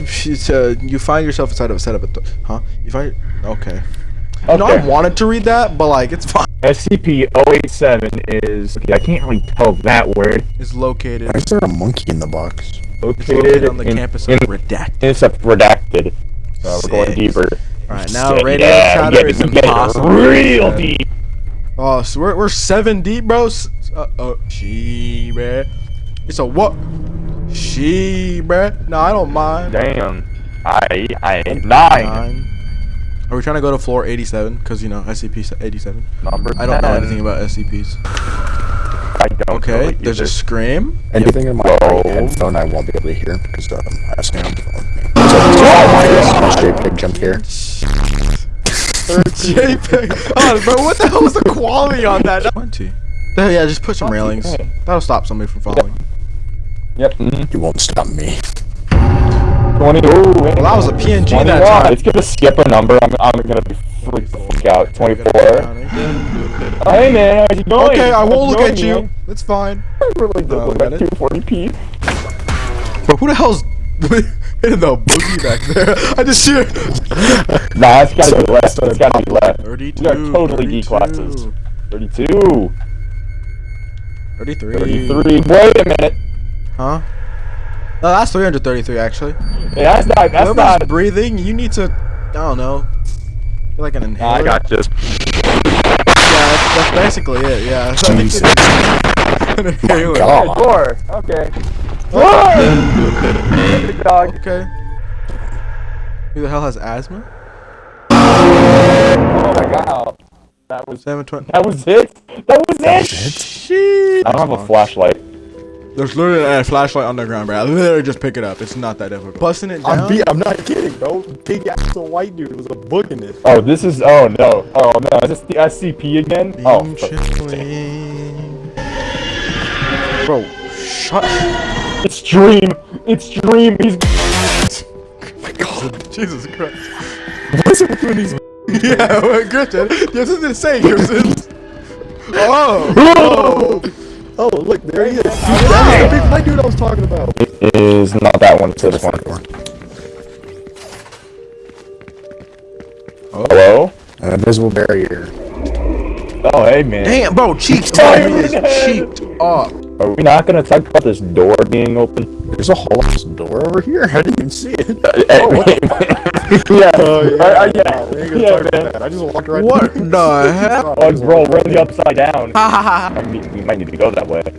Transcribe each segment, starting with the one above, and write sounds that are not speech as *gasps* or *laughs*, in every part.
*laughs* to you find yourself inside of a setup, at the, huh? You find okay. Okay. No, I wanted to read that, but like it's fine. SCP-087 is. Okay, I can't really tell that word. It's located, Why is there a monkey in the box? Located, located on the in, campus in, of Redacted. It's a redacted. So we're going deeper. All right, now Sick, radio yeah, chatter get is it- get it impossible. Real Yeah. deep. Oh, so we're, we're seven deep, bros. S- Uh, uh, she, bruh. It's a what? She, bruh. No, I don't mind. Damn. I I nine. Nine. Are we trying to go to floor 87? Because, you know, SCP 87. Number. I don't know anything about SCPs. I don't. Okay, really there's a scream. Anything in my Whoa. right headphone I won't be able to hear because um, I'm asking on the phone. *laughs* Oh my god! JPEG jump here. JPEG. Oh, bro, what the hell was the quality on that? *laughs* 20. Yeah, yeah, just put some railings. That'll stop somebody from falling. Yep. mhm. You won't stop me. 20. Ooh, Well, that was a PNG that time. It's gonna skip a number. I'm, I'm gonna be freaked the fuck out. 24. Oh, hey man, how's it going? Okay, I won't look at you. man? It's fine. I really No, don't look got at 240p. But who the hell's *laughs* in the boogie back there? *laughs* I just hear Nah, it's gotta be left. It's gotta be left. 32. We are totally D 32, classes. 32. 33. 33. Wait a minute. Huh? No, that's 333 actually. Hey, that's not. That's Whoever's not. breathing, you need to. I don't know. Get like an inhaler. I got this. Yeah, that's, that's basically it. Yeah. It's Jesus. an inhaler. God. Four. Okay. Four. Big dog. Okay. Who the hell has asthma? Oh my god. That was. 720. That was it. That was it. Shit. I don't have a flashlight. There's literally a flashlight on the ground, bro. I literally just pick it up. It's not that difficult. Busting it down. I'm, be- I'm not kidding, bro. Big ass white dude was a book in this. Oh, this is. Oh no. Oh no. Is this the SCP again? Oh. Beam fuck. chilling. Bro, shut It's Dream. It's Dream. He's. Oh my God. Jesus Christ. What's it with these? *laughs* yeah, well, Christian, you have something to say, Christian. Oh, oh. Oh, look, there he is. That was the big white dude I was talking about. It is not that one. It's this one. Oh. Hello. An invisible barrier. Oh hey man. Damn, bro, cheeked Oh, up. He you're cheeked up. Are we not gonna talk about this door being open? There's a whole ass door over here. *laughs* I didn't even see it. Oh, *laughs* yeah. Oh, yeah. Uh, uh, yeah. we ain't gonna yeah, talk about man. that. I just walked right What the *laughs* hell? Oh, bro, we're in the upside down. Ha ha ha. I mean, we might need to go that way. *gasps*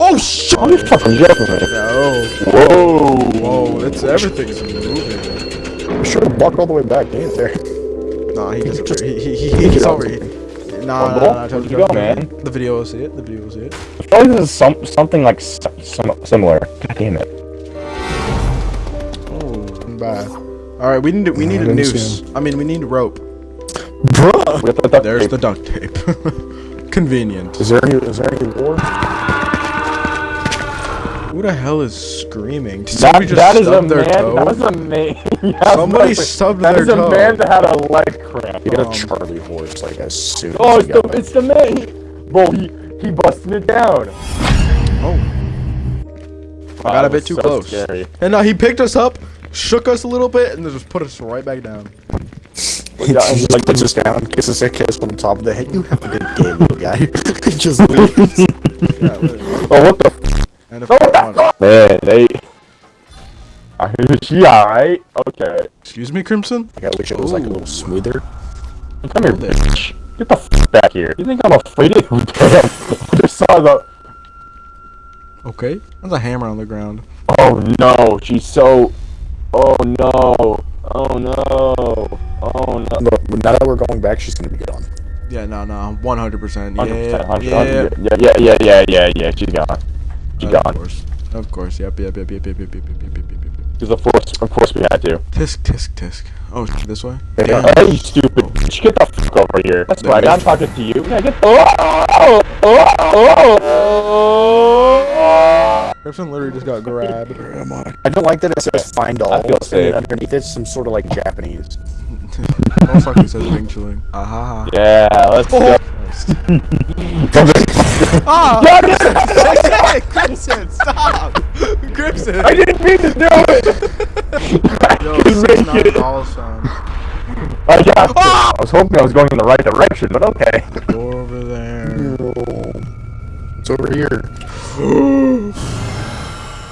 Oh, shit. Oh, you're fucking joking. No. Whoa. Whoa, it's everything's moving. I'm sure to walk all the way back. Ain't there. Nah, he Just- just he, he, he, he's over here. Nah, nah, nah, Where'd you go, man? The video will see it. The video will see it. I feel like this is some something like some similar. God damn it. Oh, bad. All right, we need to, we need I a didn't noose. I mean, we need a rope. Bruh. With the duct There's tape. the duct tape. *laughs* Convenient. Is there any? Is there any war? Who the hell is screaming? Did That, somebody just that is a stub their man. toe? That was a man. Yeah, Somebody that's like- stubbed That their is a man *laughs* that had a leg cramp. He got Um, a Charlie horse, like as soon Oh, as it's the got it's the man. He, bro, he he busted it down. Oh, I got a bit was too so close. Scary. And uh, he picked us up, shook us a little bit, and then just put us right back down. He just like puts us down, kisses a kiss on the top of the head. You have a good game, little guy. *laughs* just leaves. Yeah. Oh, what the? and Oh, I what the want- fuck? Man, they. Are she alright? Okay. Excuse me, Crimson. I wish it was like a little smoother. Come here, bitch. Get the f back here. You think I'm afraid of you? I just saw the. Okay, there's a hammer on the ground. Oh no, she's so. Oh no. Oh no. Oh no. Look, now that we're going back, she's gonna be good on. Yeah, no, no, 100%. 100%, Yeah, 100%, yeah. yeah, yeah, yeah, yeah, yeah, yeah, she's gone. She's Of gone. Of course, of course. Yep, yep, yep, yep, yep, yep, yep, yep, yep, yep, yep. Because of course, of course we had to. Tisk, tisk, tisk. Oh, sh- this way. Yeah. Hey, you stupid bitch, get the fuck over here. That's There right, I'm talking to you. Yeah, get the. Oh, oh, oh, oh. Crimson literally just got grabbed. Where am I? I don't like that it says find all. I feel and safe. underneath it's some sort of like Japanese. Oh fuck, it says Wing Chilling. Ah ha ha. Yeah, let's go. Christ. Come here. Ah! God, hey, Crimson, stop! Crimson! I didn't mean to do it. *laughs* Yo, Just six make nine it. dollar sign. I got this. Ah! I was hoping I was going in the right direction, but okay. Go over there. It's over here. *gasps* *gasps*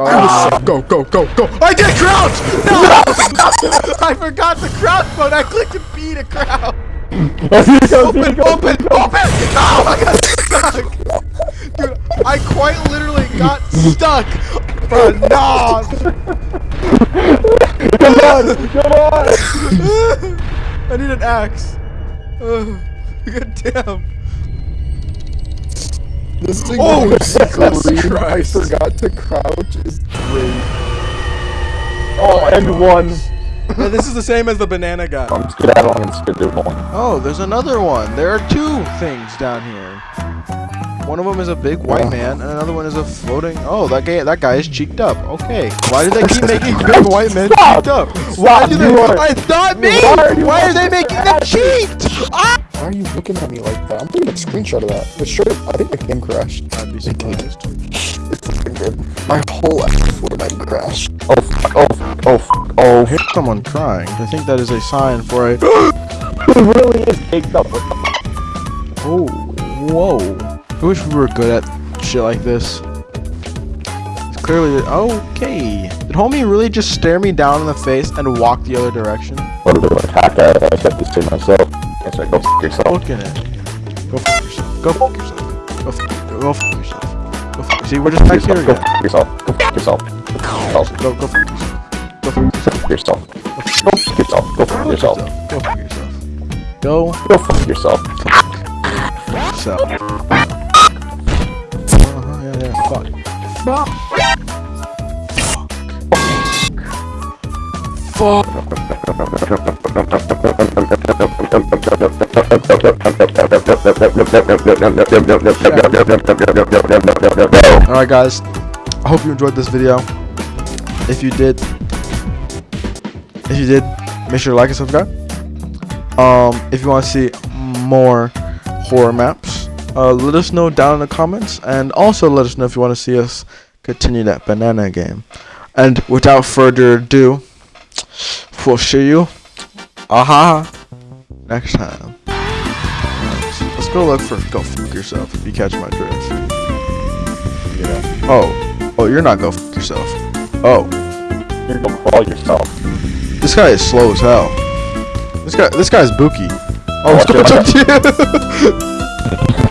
Ah, go go go go! I did crouch. No, *laughs* I forgot the crouch button. I clicked to B to crouch. *laughs* Open, open, open! Oh, I got stuck! Dude, I quite literally got stuck! Bro, no! *laughs* Come on, come on. I need an axe. Ugh, God damn. This thing Oh, was *laughs* Jesus scream, I forgot to crouch is great. Oh, and one. Yeah, this is the same as the banana guy. I'm skedaddling and skedaddling. Oh, there's another one. There are two things down here. One of them is a big white Yeah. man, and another one is a floating. Oh, that guy, that guy is cheeked up. Okay. Why do they keep *laughs* making big white men Stop! cheeked up? Why Stop, do they? you are- I thought me. Why are Why are they making them cheeked? Ah! Why are you looking at me like that? I'm taking a screenshot of that. But sure, I think the game crashed. I'd be surprised. *laughs* It's fucking good. My whole have crashed. Oh, fuck, oh, fuck, oh, fuck, oh. I hear someone crying. I think that is a sign for a. *gasps* It really is caked up. What the fuck? Oh, whoa. I wish we were good at shit like this. It's clearly. Okay. Did homie really just stare me down in the face and walk the other direction? What they gonna attack at? I said this to myself. That's right. Go f yourself. Look at it. Go f yourself. Go f yourself. Go f yourself. Go f yourself. Go f See, we're just back here again. Go f yourself. Go f yourself. Go go f yourself. Go f yourself. Go f yourself. Go f yourself. Go f yourself. Go. yourself. Go f yourself. So. Uh huh. Yeah. Yeah. Fuck. Fuck. Fuck. Fuck. Alright guys, I hope you enjoyed this video. If you did, if you did, make sure to like and subscribe. Um, if you want to see more horror maps, uh, let us know down in the comments, and also let us know if you want to see us continue that banana game. And without further ado, we'll see you, aha, next time. Alright, Let's go look for go fuck yourself if you catch my drift. Yeah. Oh, oh, you're not go fuck yourself. Oh, You're gonna crawl yourself. this guy is slow as hell. This guy, this guy's Buki. Oh, Watch let's it, go talk to you. *laughs*